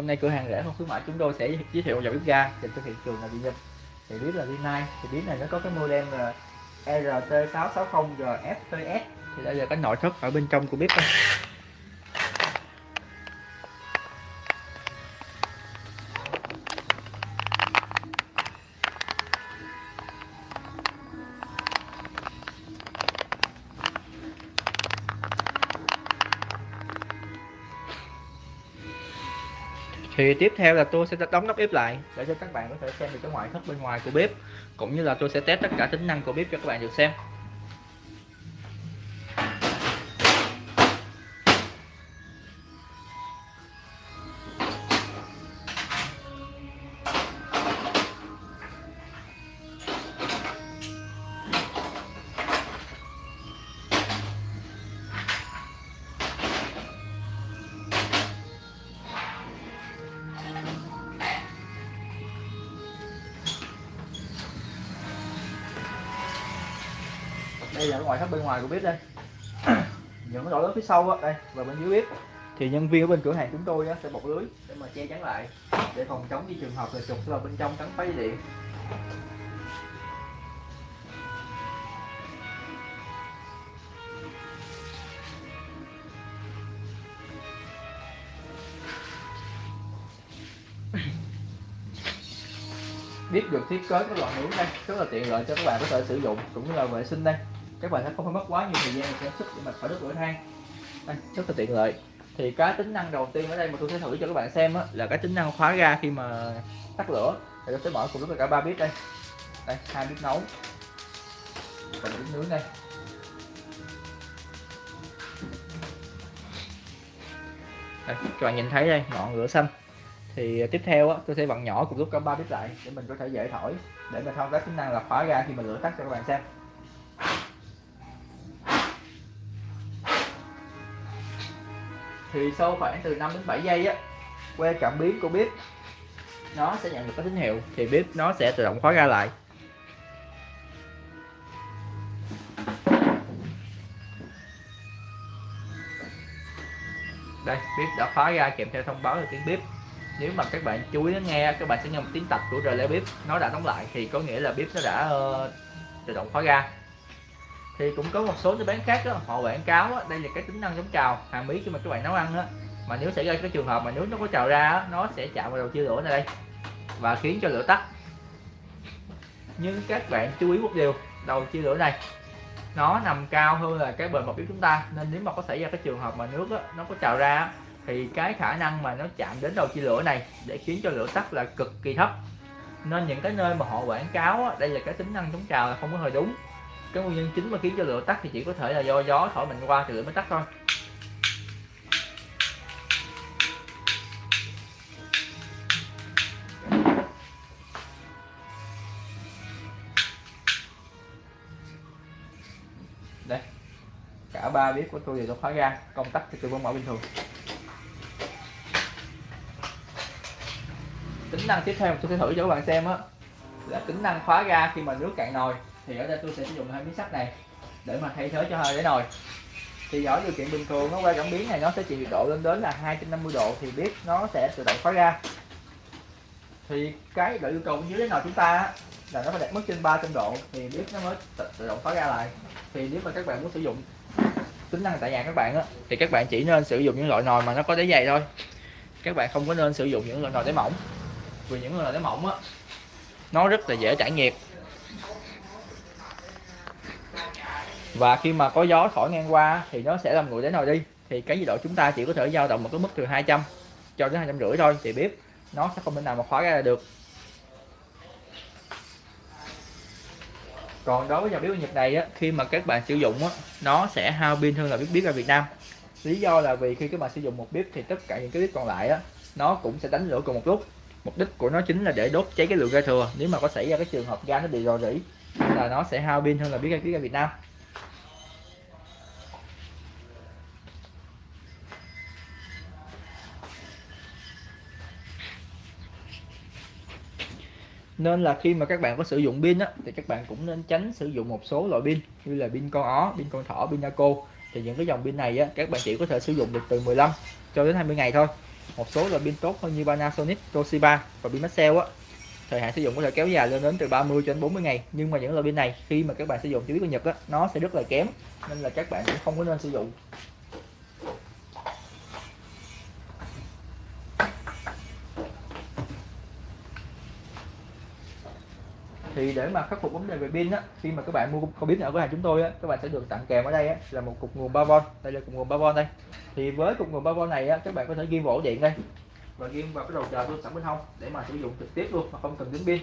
hôm nay cửa hàng rẻ không khuyến mãi chúng tôi sẽ giới thiệu dòng bếp ga dành cho thị trường là Việt nhật thì bếp là Rinnai thì bếp này nó có cái model là RT660GFTS thì đây là cái nội thất ở bên trong của bếp đây. Thì tiếp theo là tôi sẽ đóng nắp bếp lại, để cho các bạn có thể xem được cái ngoại thất bên ngoài của bếp, cũng như là tôi sẽ test tất cả tính năng của bếp cho các bạn được xem. Đây là ngoại thất bên ngoài của bếp đây. Những cái lỗ lớn phía sau á đây và bên dưới bếp. Thì nhân viên ở bên cửa hàng chúng tôi á, sẽ bọc lưới để mà che chắn lại để phòng chống như trường hợp là trục vào bên trong cắn phá dây điện. Bếp được thiết kế cái loại nướng đây rất là tiện lợi cho các bạn có thể sử dụng cũng như là vệ sinh đây các bạn sẽ không phải mất quá nhiều thời gian sản xuất để mà phải đốt lửa than. Đây rất là tiện lợi. Thì cái tính năng đầu tiên ở đây mà tôi sẽ thử cho các bạn xem á, là cái tính năng khóa ga khi mà tắt lửa. Thì tôi sẽ mở cùng lúc cả ba bếp đây. Đây hai bếp nấu. Và bếp nướng đây. Đây, các bạn nhìn thấy đây ngọn lửa xanh. Thì tiếp theo á, tôi sẽ vặn nhỏ cùng lúc cả ba bếp lại để mình có thể dễ thổi. Để mình thao tác tính năng là khóa ga khi mà lửa tắt cho các bạn xem. Thì sau khoảng từ 5 đến 7 giây á que cảm biến của bếp nó sẽ nhận được cái tín hiệu thì bếp nó sẽ tự động khóa ra lại. Đây bếp đã khóa ra kèm theo thông báo là tiếng bếp. Nếu mà các bạn chú ý nghe các bạn sẽ nghe một tiếng tạch của relay bếp nó đã đóng lại thì có nghĩa là bếp nó đã uh, tự động khóa ra thì cũng có một số cái bán khác đó, họ quảng cáo đó, đây là cái tính năng chống trào hàng mí khi mà các bạn nấu ăn đó mà nếu xảy ra cái trường hợp mà nước nó có trào ra đó, nó sẽ chạm vào đầu chia lửa này đây. Và khiến cho lửa tắt. Nhưng các bạn chú ý một điều đầu chia lửa này nó nằm cao hơn là cái bề mặt bếp chúng ta. Nên nếu mà có xảy ra cái trường hợp mà nước đó, nó có trào ra thì cái khả năng mà nó chạm đến đầu chia lửa này để khiến cho lửa tắt là cực kỳ thấp. Nên những cái nơi mà họ quảng cáo đây là cái tính năng chống trào là không có hơi đúng cái nguyên nhân chính mà khiến cho lửa tắt thì chỉ có thể là do gió thổi mạnh qua thì lửa mới tắt thôi. Đây, cả ba bếp của tôi đều được khóa ra công tắc thì tôi vẫn mở bình thường. Tính năng tiếp theo tôi sẽ thử cho các bạn xem á, là tính năng khóa ga khi mà nước cạn nồi thì ở đây tôi sẽ sử dụng hai miếng sắt này để mà thay thế cho hai đáy nồi. Thì ở điều kiện bình thường nó qua cảm biến này nó sẽ chịu nhiệt độ lên đến là 250 độ thì biết nó sẽ tự động khóa ra. thì cái độ yêu cầu dưới đáy nồi chúng ta là nó phải đạt mức trên 300 độ thì biết nó mới tự động khóa ra lại. Thì nếu mà các bạn muốn sử dụng tính năng tại nhà các bạn á, thì các bạn chỉ nên sử dụng những loại nồi mà nó có đáy dày thôi. Các bạn không có nên sử dụng những loại nồi đáy mỏng, vì những loại đáy mỏng á, nó rất là dễ trải nhiệt và khi mà có gió thổi ngang qua thì nó sẽ làm nguội đến nồi đi. Thì cái nhiệt độ chúng ta chỉ có thể dao động một cái mức từ 200 cho đến hai trăm rưỡi thôi thì bếp nó sẽ không thể nào mà khóa ra được. Còn đối với dòng bếp Nhật này á, khi mà các bạn sử dụng á, nó sẽ hao pin hơn là bếp bếp ở Việt Nam. Lý do là vì khi các bạn sử dụng một bếp thì tất cả những cái bếp còn lại á, nó cũng sẽ đánh lửa cùng một lúc. Mục đích của nó chính là để đốt cháy cái lượng ga thừa. Nếu mà có xảy ra cái trường hợp ga nó bị rò rỉ là nó sẽ hao pin hơn là bếp ga bếp ga Việt Nam. Nên là khi mà các bạn có sử dụng pin á thì các bạn cũng nên tránh sử dụng một số loại pin như là pin con ó pin con thỏ pin naco. Thì những cái dòng pin này á các bạn chỉ có thể sử dụng được từ 15 cho đến 20 ngày thôi. Một số loại pin tốt hơn như Panasonic, Toshiba và pin Maxell á. Thời hạn sử dụng có thể kéo dài lên đến từ 30 cho đến 40 ngày. Nhưng mà những loại pin này khi mà các bạn sử dụng chỉ biết của Nhật á nó sẽ rất là kém nên là các bạn cũng không có nên sử dụng. Thì để mà khắc phục vấn đề về pin á, khi mà các bạn mua không biết ở cửa hàng chúng tôi á, các bạn sẽ được tặng kèm ở đây á, là một cục nguồn 3V đây là cục nguồn 3V đây. Thì với cục nguồn 3V này á, các bạn có thể ghim vào ổ điện đây. Và ghim vào cái đầu chờ luôn sẵn bên hông để mà sử dụng trực tiếp luôn mà không cần đến pin.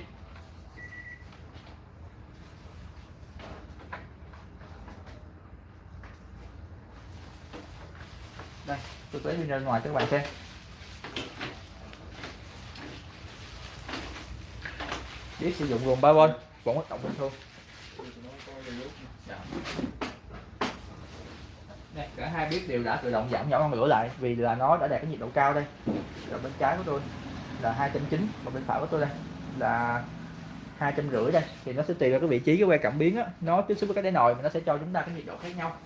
Đây, tôi lấy pin ra ngoài cho các bạn xem. Biết sử dụng gồm 3 bên vẫn hoạt động bình thường Đây, cả hai bếp đều đã tự động giảm nhỏ ngọn lửa lại vì là nó đã đạt cái nhiệt độ cao đây. Rồi bên trái của tôi là hai trăm chín và bên phải của tôi đây là hai trăm rưỡi đây. Thì nó sẽ tùy vào cái vị trí cái que cảm biến á. Nó tiếp xúc với cái đáy nồi mà nó sẽ cho chúng ta cái nhiệt độ khác nhau.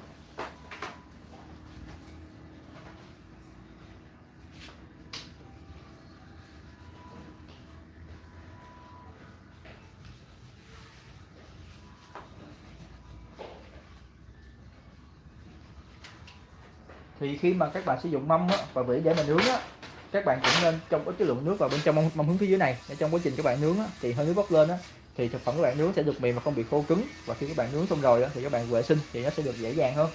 Thì khi mà các bạn sử dụng mâm á, và vỉ để mà nướng á các bạn cũng nên trong cái lượng nước vào bên trong mâm, mâm hướng phía dưới này. Để trong quá trình các bạn nướng á, thì hơi nước bốc lên á thì thực phẩm các bạn nướng sẽ được mềm và không bị khô cứng. Và khi các bạn nướng xong rồi á, thì các bạn vệ sinh thì nó sẽ được dễ dàng hơn.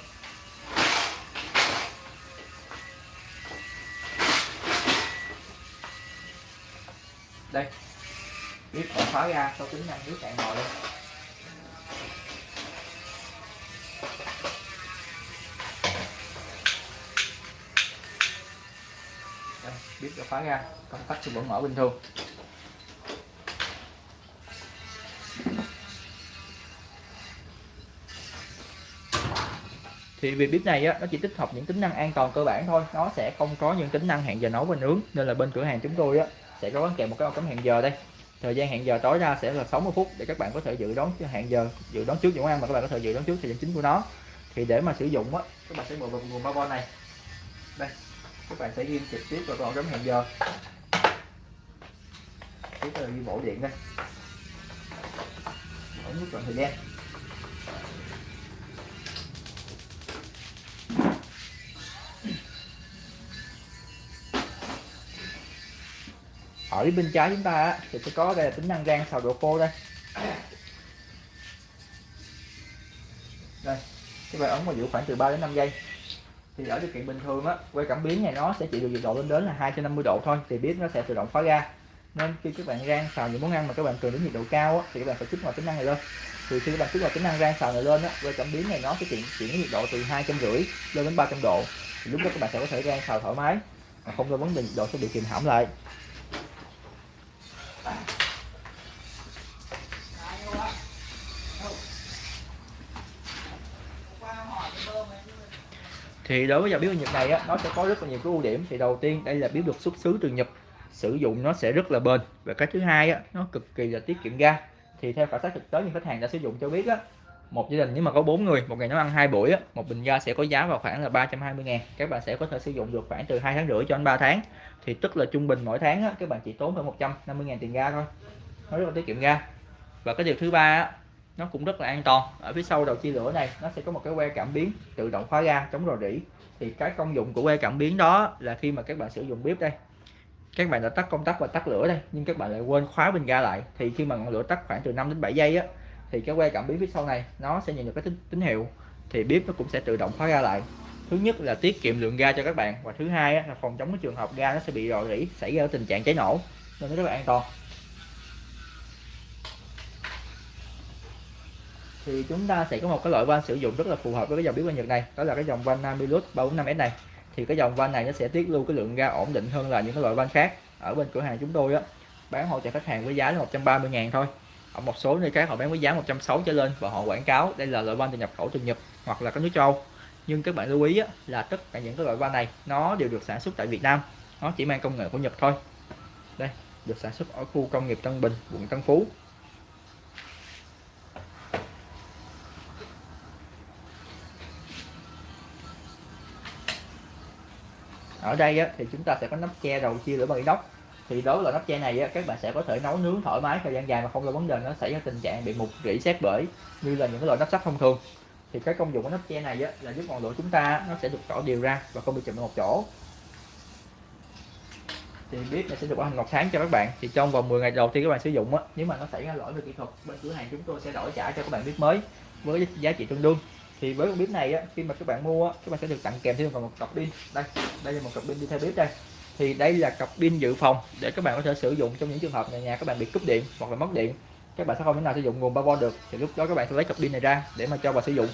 Đây. Biết đã khóa ra sau tính năng nước cạn nồi lên biết đã khóa ra công tắc thì vẫn mở bình thường. Thì việc bếp này á, nó chỉ tích hợp những tính năng an toàn cơ bản thôi. Nó sẽ không có những tính năng hẹn giờ nấu và nướng. Nên là bên cửa hàng chúng tôi á, sẽ có kèm một cái ô cắm hẹn giờ đây. Thời gian hẹn giờ tối ra sẽ là 60 phút để các bạn có thể dự đoán hẹn giờ dự đoán trước những món ăn mà các bạn có thể dự đoán trước thời gian chính của nó. Thì để mà sử dụng á các bạn sẽ mở vào nguồn 3V này. Đây các bạn sẽ ghim trực tiếp vào con chấm hẹn giờ. Tiếp theo là ghi ổ điện đây ấn nút chọn thời gian. Ở bên trái chúng ta thì sẽ có đây là tính năng rang xào độ khô đây. Đây các bạn ấn vào giữ khoảng từ 3 đến 5 giây thì ở điều kiện bình thường á. Que cảm biến này nó sẽ chỉ được nhiệt độ lên đến là 250 độ thôi thì bếp nó sẽ tự động khóa ra. Nên khi các bạn rang xào những món ăn mà các bạn cần đến nhiệt độ cao á, thì các bạn phải kích hoạt tính năng này lên. Thì khi các bạn kích hoạt tính năng rang xào này lên á que cảm biến này nó sẽ chuyển chuyển nhiệt độ từ hai trăm rưỡi lên đến 300 độ. Thì lúc đó các bạn sẽ có thể rang xào thoải mái mà không có vấn đề nhiệt độ sẽ bị kìm hãm lại. Thì đối với dòng bếp Nhật này á, nó sẽ có rất là nhiều cái ưu điểm. Thì đầu tiên đây là bếp được xuất xứ từ Nhật. Sử dụng nó sẽ rất là bền. Và cái thứ hai á, nó cực kỳ là tiết kiệm ga. Thì theo khảo sát thực tế những khách hàng đã sử dụng cho biết á một gia đình nếu mà có bốn người một ngày nấu ăn hai buổi á, một bình ga sẽ có giá vào khoảng là 320 ngàn. Các bạn sẽ có thể sử dụng được khoảng từ 2 tháng rưỡi cho đến 3 tháng. Thì tức là trung bình mỗi tháng á, các bạn chỉ tốn khoảng 150 ngàn tiền ga thôi. Nó rất là tiết kiệm ga. Và cái điều thứ ba á, nó cũng rất là an toàn. Ở phía sau đầu chia lửa này nó sẽ có một cái que cảm biến tự động khóa ga chống rò rỉ. Thì cái công dụng của que cảm biến đó là khi mà các bạn sử dụng bếp đây các bạn đã tắt công tắc và tắt lửa đây nhưng các bạn lại quên khóa bình ga lại. Thì khi mà ngọn lửa tắt khoảng từ 5 đến 7 giây á thì cái que cảm biến phía sau này nó sẽ nhận được cái tín, tín hiệu. Thì bếp nó cũng sẽ tự động khóa ga lại. Thứ nhất là tiết kiệm lượng ga cho các bạn và thứ hai á, là phòng chống cái trường hợp ga nó sẽ bị rò rỉ xảy ra tình trạng cháy nổ nên nó rất là an toàn. Thì chúng ta sẽ có một cái loại van sử dụng rất là phù hợp với cái dòng biến quang Nhật này. Đó là cái dòng van Namilus 345S này. Thì cái dòng van này nó sẽ tiết lưu cái lượng ga ổn định hơn là những cái loại van khác. Ở bên cửa hàng chúng tôi á bán hỗ trợ khách hàng với giá là 130 ngàn thôi. Ở một số nơi khác họ bán với giá 160 trở lên và họ quảng cáo đây là loại van từ nhập khẩu từ Nhật hoặc là các nước châu nhưng các bạn lưu ý á, là tất cả những cái loại van này nó đều được sản xuất tại Việt Nam. Nó chỉ mang công nghệ của Nhật thôi. Đây được sản xuất ở khu công nghiệp Tân Bình quận Tân Phú. Ở đây á, thì chúng ta sẽ có nắp che đầu chia lửa bằng inox. Thì đối với nắp che này á, các bạn sẽ có thể nấu nướng thoải mái thời gian dài mà không có vấn đề nó xảy ra tình trạng bị mục rỉ sét bể như là những cái loại nắp sắt thông thường. Thì cái công dụng của nắp che này á, là giúp ngọn lửa chúng ta nó sẽ được tỏ đều ra và không bị chụm một chỗ. Thì bếp này sẽ được bảo hành một tháng cho các bạn. Thì trong vòng 10 ngày đầu tiên các bạn sử dụng á nếu mà nó xảy ra lỗi về kỹ thuật bên cửa hàng chúng tôi sẽ đổi trả cho các bạn bếp mới với giá trị tương đương thì với con bếp này á khi mà các bạn mua á, các bạn sẽ được tặng kèm thêm một cọc pin. Đây đây là một cọc pin đi theo bếp đây. Thì đây là cặp pin dự phòng để các bạn có thể sử dụng trong những trường hợp nhà nhà các bạn bị cúp điện hoặc là mất điện. Các bạn sẽ không thể nào sử dụng nguồn 3V được. Thì lúc đó các bạn sẽ lấy cặp pin này ra để mà cho vào sử dụng.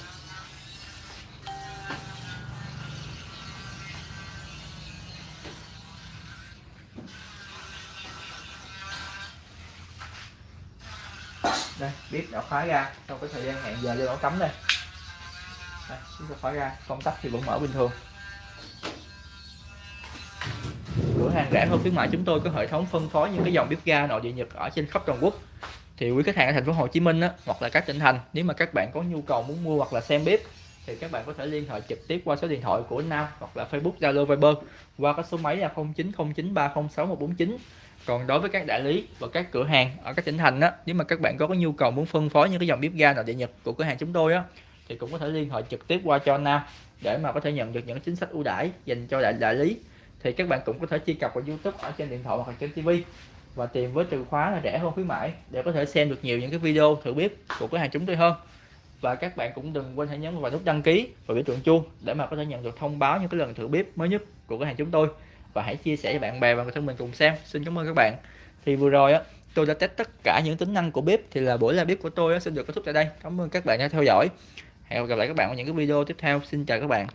Đây bếp đã khóa ra. Sau cái thời gian hẹn giờ lên ổ cấm đây đây, chúng ta khóa ra công tắc thì vẫn mở bình thường. Cửa hàng rẻ hơn khuyến mại chúng tôi có hệ thống phân phối những cái dòng bếp ga nội địa nhật ở trên khắp toàn quốc. Thì quý khách hàng ở thành phố Hồ Chí Minh á, hoặc là các tỉnh thành nếu mà các bạn có nhu cầu muốn mua hoặc là xem bếp thì các bạn có thể liên hệ trực tiếp qua số điện thoại của Nam hoặc là Facebook Zalo Viber qua cái số máy là 0909306149 còn đối với các đại lý và các cửa hàng ở các tỉnh thành á nếu mà các bạn có cái nhu cầu muốn phân phối những cái dòng bếp ga nội địa nhật của cửa hàng chúng tôi á thì cũng có thể liên hệ trực tiếp qua cho Nam để mà có thể nhận được những chính sách ưu đãi dành cho đại đại lý. Thì các bạn cũng có thể truy cập vào YouTube ở trên điện thoại hoặc trên TV và tìm với từ khóa là rẻ hơn khuyến mãi để có thể xem được nhiều những cái video thử bếp của cửa hàng chúng tôi hơn. Và các bạn cũng đừng quên hãy nhấn vào nút đăng ký và biểu tượng chuông để mà có thể nhận được thông báo những cái lần thử bếp mới nhất của cửa hàng chúng tôi. Và hãy chia sẻ cho bạn bè và người thân mình cùng xem. Xin cảm ơn các bạn. Thì vừa rồi á tôi đã test tất cả những tính năng của bếp thì là buổi live bếp của tôi á, xin được kết thúc tại đây. Cảm ơn các bạn đã theo dõi hẹn gặp lại các bạn ở những cái video tiếp theo. Xin chào các bạn.